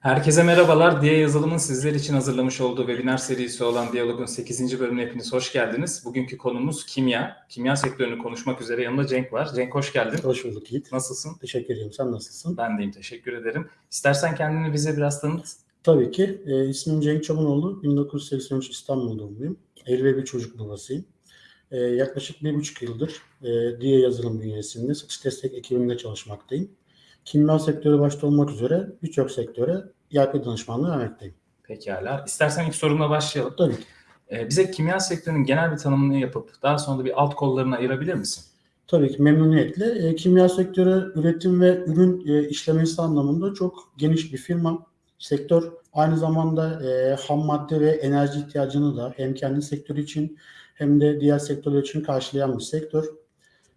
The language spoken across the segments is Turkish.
Herkese merhabalar. Diye yazılımın sizler için hazırlamış olduğu webinar serisi olan Diyalog'un 8. bölümüne hepiniz hoş geldiniz. Bugünkü konumuz kimya. Kimya sektörünü konuşmak üzere yanımda Cenk var. Cenk hoş geldin. Hoş bulduk Yiğit. Nasılsın? Teşekkür ederim. Sen nasılsın? Ben deyim. Teşekkür ederim. İstersen kendini bize biraz tanıt. Tabii ki. E, ismim Cenk Çabunoğlu. 1983 İstanbul doğumluyum. Evli ve bir çocuk babasıyım. E, yaklaşık bir buçuk yıldır e, Diye yazılım bünyesinde satış destek ekibinde çalışmaktayım. Kimya sektörü başta olmak üzere birçok sektöre ERP danışmanlığı vermekteyim. Pekala. İstersen ilk sorumla başlayalım. Tabii ki. Ee, bize kimya sektörünün genel bir tanımını yapıp daha sonra da bir alt kollarını ayırabilir misin? Tabii ki memnuniyetle. E, kimya sektörü üretim ve ürün e, işlemesi anlamında çok geniş bir firma. Sektör aynı zamanda e, ham madde ve enerji ihtiyacını da hem kendi sektörü için hem de diğer sektörler için karşılayan bir sektör.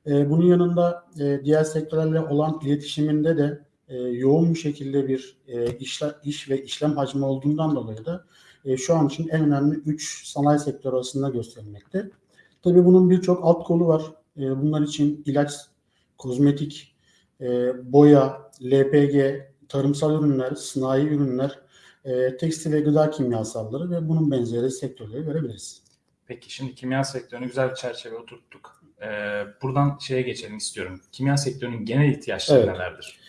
E, bunun yanında e, diğer sektörlerle olan iletişiminde de e, yoğun bir şekilde bir iş ve işlem hacmi olduğundan dolayı da şu an için en önemli 3 sanayi sektörü arasında gösterilmekte. Tabii bunun birçok alt kolu var. Bunlar için ilaç, kozmetik, boya, LPG, tarımsal ürünler, sanayi ürünler, tekstil ve gıda kimyasalları ve bunun benzeri sektörleri görebiliriz. Peki şimdi kimya sektörünü güzel bir çerçeve oturttuk. Ee, buradan şeye geçelim istiyorum. Kimya sektörünün genel ihtiyaçları Evet. nelerdir?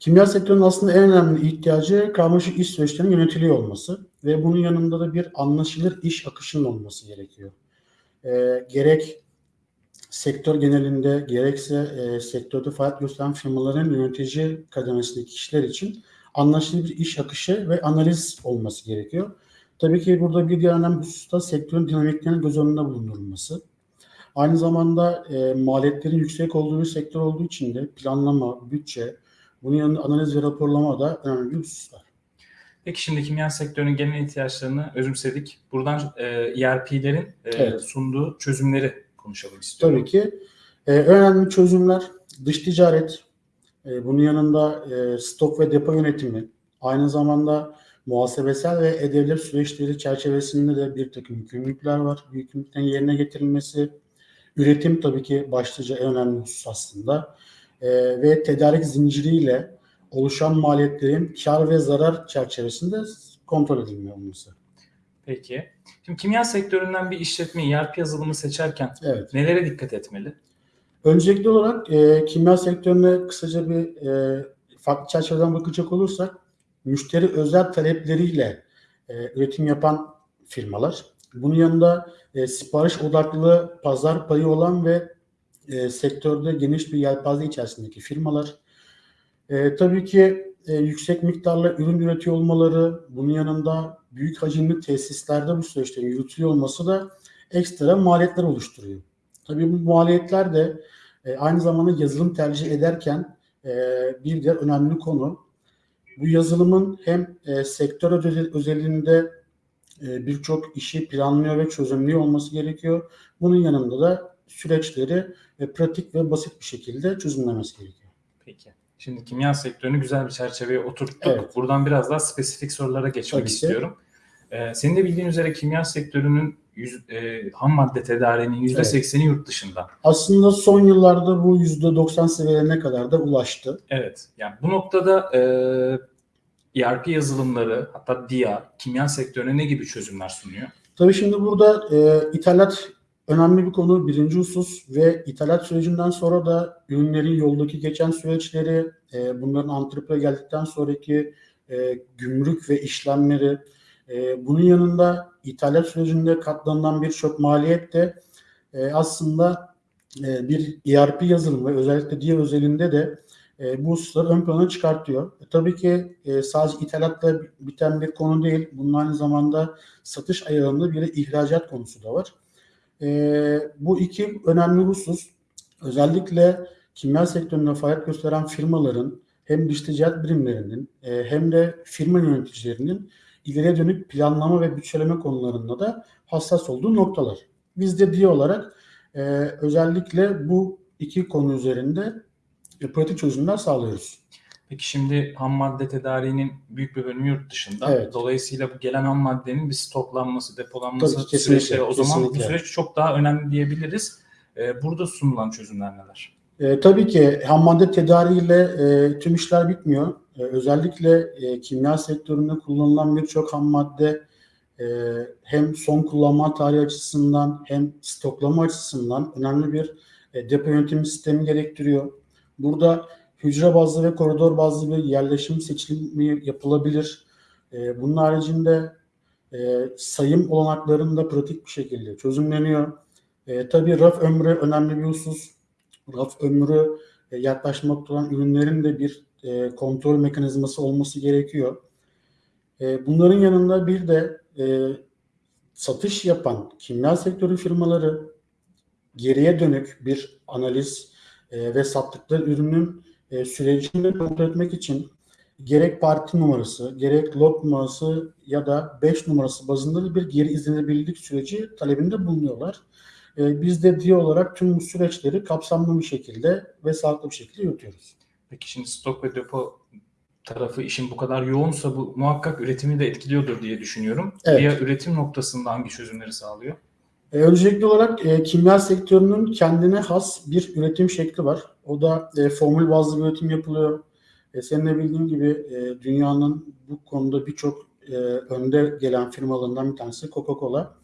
Kimya sektörünün aslında en önemli ihtiyacı karmaşık iş süreçlerinin yönetiliyor olması ve bunun yanında da bir anlaşılır iş akışının olması gerekiyor. E, gerek sektör genelinde gerekse e, sektörde faaliyet gösteren firmaların yönetici kademesindeki kişiler için anlaşılır bir iş akışı ve analiz olması gerekiyor. Tabii ki burada bir diğer önemli husus da sektörün dinamiklerinin göz önünde bulundurulması. Aynı zamanda e, maliyetlerin yüksek olduğu bir sektör olduğu için de planlama, bütçe, bunun yanında analiz ve raporlama da önemli hususlar. Peki şimdi kimya sektörünün genel ihtiyaçlarını özümsedik. Buradan e, ERP'lerin e, Evet. sunduğu çözümleri konuşalım istiyorum. Tabii ki e, önemli çözümler dış ticaret, e, bunun yanında e, stok ve depo yönetimi, aynı zamanda muhasebesel ve ödevler süreçleri çerçevesinde de bir takım yükümlülükler var. Bu yükümlülüklerin yerine getirilmesi, üretim tabii ki başlıca en önemli husus aslında E, ve tedarik zinciriyle oluşan maliyetlerin kar ve zarar çerçevesinde kontrol edilmiyor olması. Peki. Şimdi kimya sektöründen bir işletme ERP yazılımı seçerken Evet. nelere dikkat etmeli? Öncelikli olarak e, kimya sektörüne kısaca bir e, farklı çerçeveden bakacak olursak müşteri özel talepleriyle e, üretim yapan firmalar. Bunun yanında e, sipariş odaklı pazar payı olan ve e, sektörde geniş bir yelpaze içerisindeki firmalar. E, tabii ki e, yüksek miktarla ürün üretiyor olmaları, bunun yanında büyük hacimli tesislerde bu süreçlerin yürütülüyor olması da ekstra maliyetler oluşturuyor. Tabii bu maliyetler de e, aynı zamanda yazılım tercih ederken e, bir diğer önemli konu bu yazılımın hem e, sektör özel- özelinde birçok işi planlıyor ve çözümlüyor olması gerekiyor. Bunun yanında da süreçleri e, pratik ve basit bir şekilde çözümlemesi gerekiyor. Peki. Şimdi kimya sektörünü güzel bir çerçeveye oturttuk. Evet. Buradan biraz daha spesifik sorulara geçmek Tabii ki. istiyorum. Ee, senin de bildiğin üzere kimya sektörünün yüz, e, ham madde tedariğinin %80'i yurt dışında. Aslında son yıllarda bu %90 seviyelerine kadar da ulaştı. Evet. Yani bu noktada e, ERP yazılımları hatta DIA kimya sektörüne ne gibi çözümler sunuyor? Tabii şimdi burada e, ithalat önemli bir konu, birinci husus ve ithalat sürecinden sonra da ürünlerin yoldaki geçen süreçleri, e, bunların antrepre geldikten sonraki e, gümrük ve işlemleri, e, bunun yanında ithalat sürecinde katlanılan birçok maliyet de e, aslında e, bir ERP yazılımı özellikle diğer özelinde de e, bu hususları ön plana çıkartıyor. E, tabii ki e, sadece ithalatla biten bir konu değil. Bunun aynı zamanda satış ayarında bir ihracat konusu da var. Ee, bu iki önemli husus özellikle kimya sektöründe faaliyet gösteren firmaların hem dış ticaret birimlerinin e, hem de firma yöneticilerinin ileriye dönük planlama ve bütçeleme konularında da hassas olduğu noktalar. Biz de diye olarak e, özellikle bu iki konu üzerinde e, pratik çözümler sağlıyoruz. Peki şimdi ham madde tedariğinin büyük bir bölümü yurt dışında. Evet. Dolayısıyla bu gelen ham maddenin bir stoklanması, depolanması Tabii kesinlikle, süreçleri o zaman bu kesinlikle. süreç çok daha önemli diyebiliriz. Ee, burada sunulan çözümler neler? E, tabii ki ham madde tedariğiyle e, tüm işler bitmiyor. e, özellikle e, kimya sektöründe kullanılan birçok ham madde e, hem son kullanma tarihi açısından hem stoklama açısından önemli bir e, depo yönetimi sistemi gerektiriyor. Burada hücre bazlı ve koridor bazlı bir yerleşim seçilimi yapılabilir. E, bunun haricinde e, sayım olanaklarında da pratik bir şekilde çözümleniyor. E, tabii raf ömrü önemli bir husus. Raf ömrü e, yaklaşmakta olan ürünlerin de bir e, kontrol mekanizması olması gerekiyor. E, bunların yanında bir de satış yapan kimya sektörü firmaları geriye dönük bir analiz e, ve sattıkları ürünün e, sürecini kontrol etmek için gerek parti numarası, gerek lot numarası ya da 5 numarası bazında bir geri izlenebilirlik süreci talebinde bulunuyorlar. E, biz de diye olarak tüm bu süreçleri kapsamlı bir şekilde ve sağlıklı bir şekilde yürütüyoruz. Peki şimdi stok ve depo tarafı işin bu kadar yoğunsa bu muhakkak üretimi de etkiliyordur diye düşünüyorum. Evet. Diğer üretim noktasında hangi çözümleri sağlıyor? E, öncelikli olarak e, kimya sektörünün kendine has bir üretim şekli var. O da e, formül bazlı bir üretim yapılıyor. E, senin de bildiğin gibi e, dünyanın bu konuda birçok e, önde gelen firmalarından bir tanesi Coca-Cola.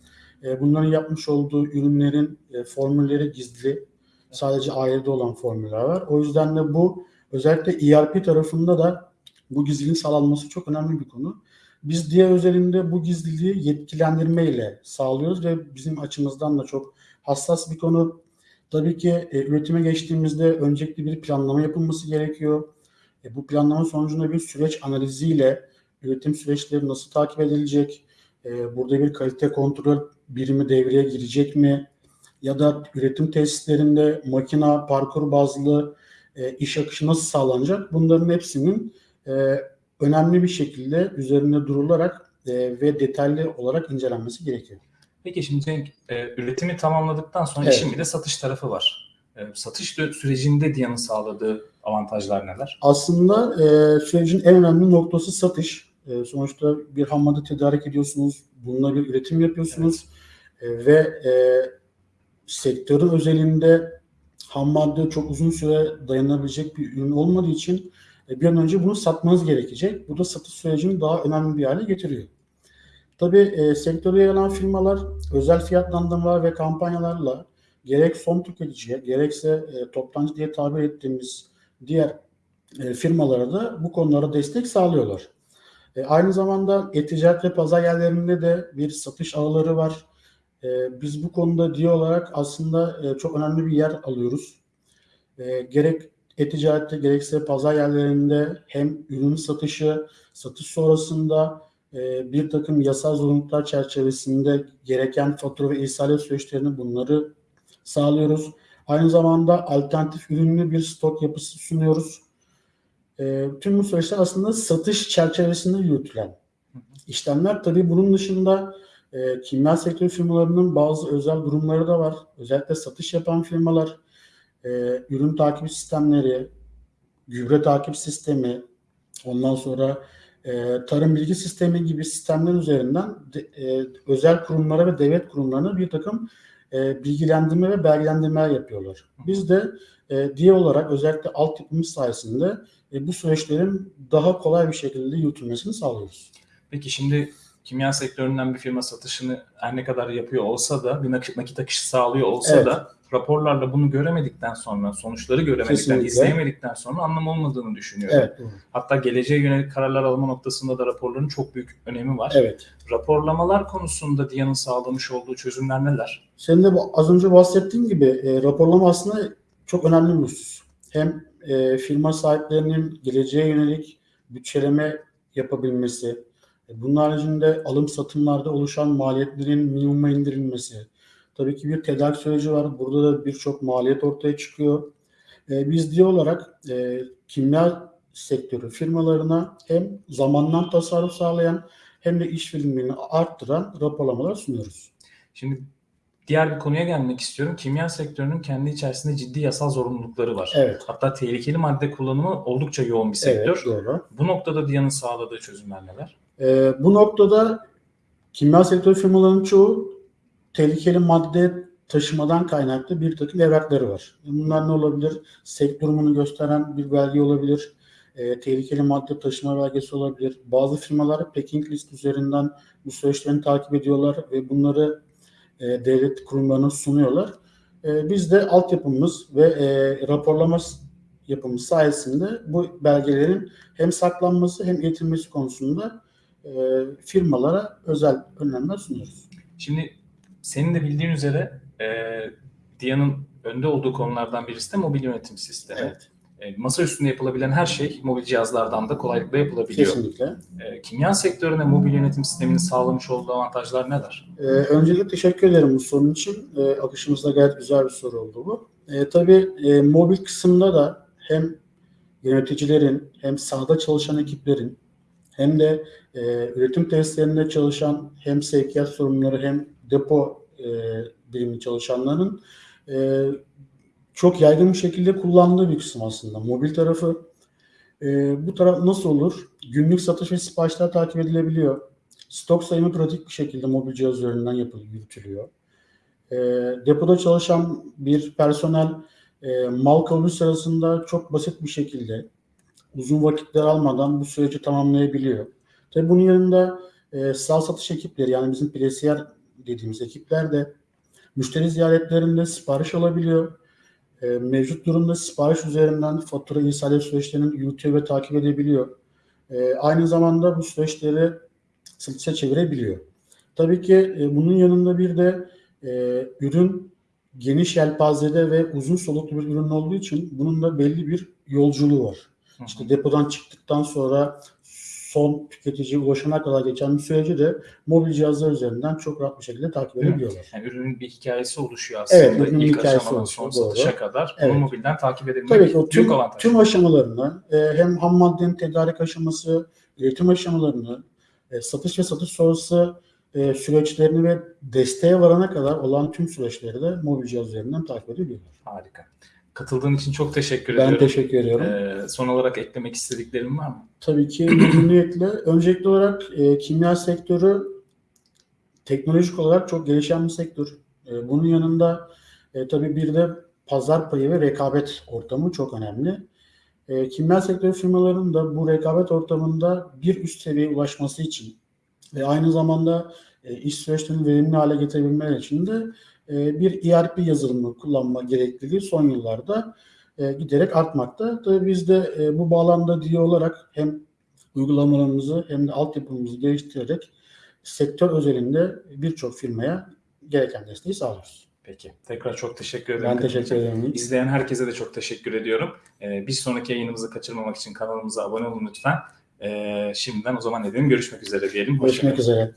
E, bunların yapmış olduğu ürünlerin e, formülleri gizli. Sadece ailede olan formüller var. O yüzden de bu özellikle ERP tarafında da bu gizliliğin sağlanması çok önemli bir konu. Biz diğer özelinde bu gizliliği yetkilendirme ile sağlıyoruz ve bizim açımızdan da çok hassas bir konu. Tabii ki e, üretime geçtiğimizde öncelikli bir planlama yapılması gerekiyor. E, bu planlama sonucunda bir süreç analiziyle üretim süreçleri nasıl takip edilecek, e, burada bir kalite kontrol birimi devreye girecek mi? Ya da üretim tesislerinde makina, parkur bazlı e, iş akışı nasıl sağlanacak? Bunların hepsinin e, önemli bir şekilde üzerinde durularak e, ve detaylı olarak incelenmesi gerekiyor. Peki şimdi Cenk, e, üretimi tamamladıktan sonra Evet. işin bir de satış tarafı var. E, satış sürecinde Diyan'ın sağladığı avantajlar neler? Aslında e, sürecin en önemli noktası satış. E, sonuçta bir ham madde tedarik ediyorsunuz, bununla bir üretim yapıyorsunuz E, ve e, sektörün özelinde ham madde çok uzun süre dayanabilecek bir ürün olmadığı için bir an önce bunu satmanız gerekecek. Bu da satış sürecini daha önemli bir hale getiriyor. Tabii e, sektöre yer alan firmalar özel fiyatlandırma ve kampanyalarla gerek son tüketiciye gerekse e, toptancı diye tabir ettiğimiz diğer e, firmalara da bu konulara destek sağlıyorlar. E, aynı zamanda e-ticaret ve pazar yerlerinde de bir satış ağları var. E, biz bu konuda diye olarak aslında e, çok önemli bir yer alıyoruz. E, gerek e-ticarette gerekse pazar yerlerinde hem ürün satışı, satış sonrasında e, bir takım yasal zorunluluklar çerçevesinde gereken fatura ve ihsalat süreçlerini bunları sağlıyoruz. Aynı zamanda alternatif ürünlü bir stok yapısı sunuyoruz. E, tüm bu süreçler aslında satış çerçevesinde yürütülen işlemler. Tabii bunun dışında e, kimya sektörü firmalarının bazı özel durumları da var. Özellikle satış yapan firmalar e, ürün takip sistemleri, gübre takip sistemi, ondan sonra e, tarım bilgi sistemi gibi sistemler üzerinden de, e, özel kurumlara ve devlet kurumlarına bir takım e, bilgilendirme ve belgelendirmeler yapıyorlar. Biz de e, diye olarak özellikle altyapımız sayesinde e, bu süreçlerin daha kolay bir şekilde yürütülmesini sağlıyoruz. Peki şimdi kimya sektöründen bir firma satışını her ne kadar yapıyor olsa da bir nakit, akışı sağlıyor olsa Evet. da raporlarla bunu göremedikten sonra, sonuçları göremedikten, Kesinlikle. izleyemedikten sonra anlam olmadığını düşünüyorum. Evet. Hatta geleceğe yönelik kararlar alma noktasında da raporların çok büyük önemi var. Evet. Raporlamalar konusunda Diyan'ın sağlamış olduğu çözümler neler? Senin de bu- az önce bahsettiğin gibi e, raporlama aslında çok önemli bir husus. Hem e, firma sahiplerinin geleceğe yönelik bütçeleme yapabilmesi, bunun haricinde alım satımlarda oluşan maliyetlerin minimuma indirilmesi. Tabii ki bir tedarik süreci var. Burada da birçok maliyet ortaya çıkıyor. E, biz diye olarak e, kimya sektörü firmalarına hem zamandan tasarruf sağlayan hem de iş verimliliğini arttıran raporlamalar sunuyoruz. Şimdi diğer bir konuya gelmek istiyorum. Kimya sektörünün kendi içerisinde ciddi yasal zorunlulukları var. Evet. Hatta tehlikeli madde kullanımı oldukça yoğun bir sektör. Evet, doğru. Bu noktada Diyan'ın sağladığı çözümler neler? Ee, bu noktada kimya sektörü firmalarının çoğu tehlikeli madde taşımadan kaynaklı bir takım evrakları var. Bunlar ne olabilir? Sek gösteren bir belge olabilir. e, tehlikeli madde taşıma belgesi olabilir. Bazı firmalar packing list üzerinden bu süreçlerini takip ediyorlar ve bunları e, devlet kurumlarına sunuyorlar. E, biz de altyapımız ve e, raporlama yapımız sayesinde bu belgelerin hem saklanması hem iletilmesi konusunda e, firmalara özel önlemler sunuyoruz. Şimdi senin de bildiğin üzere e, DIA'nın önde olduğu konulardan birisi de mobil yönetim sistemi. Evet, E, masa üstünde yapılabilen her şey mobil cihazlardan da kolaylıkla yapılabiliyor. kesinlikle. E, kimya sektörüne mobil yönetim sisteminin sağlamış olduğu avantajlar neler? Ee, öncelikle teşekkür ederim bu sorun için. Ee, akışımızda gayet güzel bir soru oldu bu. Ee, tabii e, mobil kısımda da hem yöneticilerin hem sahada çalışan ekiplerin hem de e, üretim tesislerinde çalışan hem sevkiyat sorumluları hem depo e, birimi çalışanların e, çok yaygın bir şekilde kullandığı bir kısım aslında. Mobil tarafı e, bu taraf nasıl olur? Günlük satış ve siparişler takip edilebiliyor. Stok sayımı pratik bir şekilde mobil cihaz üzerinden yapılıyor, yürütülüyor. E, depoda çalışan bir personel e, mal kabul sırasında çok basit bir şekilde uzun vakitler almadan bu süreci tamamlayabiliyor. Tabii bunun yanında e, sal satış ekipleri yani bizim plesiyer dediğimiz ekipler de müşteri ziyaretlerinde sipariş alabiliyor. E, mevcut durumda sipariş üzerinden fatura irsal süreçlerini yürütüyor takip edebiliyor. E, aynı zamanda bu süreçleri satışa çevirebiliyor. Tabii ki e, bunun yanında bir de e, ürün geniş yelpazede ve uzun soluklu bir ürün olduğu için bunun da belli bir yolculuğu var. İşte depodan çıktıktan sonra son tüketiciye ulaşana kadar geçen bir süreci de mobil cihazlar üzerinden çok rahat bir şekilde takip edebiliyorlar. Yani ürünün bir hikayesi oluşuyor aslında. Evet, ürünün İlk hikayesi aşamadan son satışa kadar. Evet. Bunu mobilden takip edebilmek Tabii ki o büyük tüm, avantaj. tüm aşamalarını e, hem ham maddenin tedarik aşaması, üretim aşamalarını, e, satış ve satış sonrası e, süreçlerini ve desteğe varana kadar olan tüm süreçleri de mobil cihaz üzerinden takip edebiliyorlar. Harika. Katıldığın için çok teşekkür Ben ediyorum. teşekkür ediyorum. Ee, son olarak eklemek istediklerim var mı? Tabii ki memnuniyetle. Öncelikli olarak e, kimya sektörü teknolojik olarak çok gelişen bir sektör. E, bunun yanında e, tabii bir de pazar payı ve rekabet ortamı çok önemli. E, kimya sektörü firmalarının da bu rekabet ortamında bir üst seviyeye ulaşması için ve aynı zamanda e, iş süreçlerini verimli hale getirebilmeleri için de e, bir ERP yazılımı kullanma gerekliliği son yıllarda e, giderek artmakta. Tabii biz de e, bu bağlamda diye olarak hem uygulamalarımızı hem de altyapımızı geliştirerek sektör özelinde birçok firmaya gereken desteği sağlıyoruz. Peki. Tekrar çok teşekkür ederim. Ben teşekkür ederim. İzleyen herkese de çok teşekkür ediyorum. Ee, bir sonraki yayınımızı kaçırmamak için kanalımıza abone olun lütfen. Ee, şimdiden o zaman ne? Görüşmek üzere diyelim. Görüşmek üzere.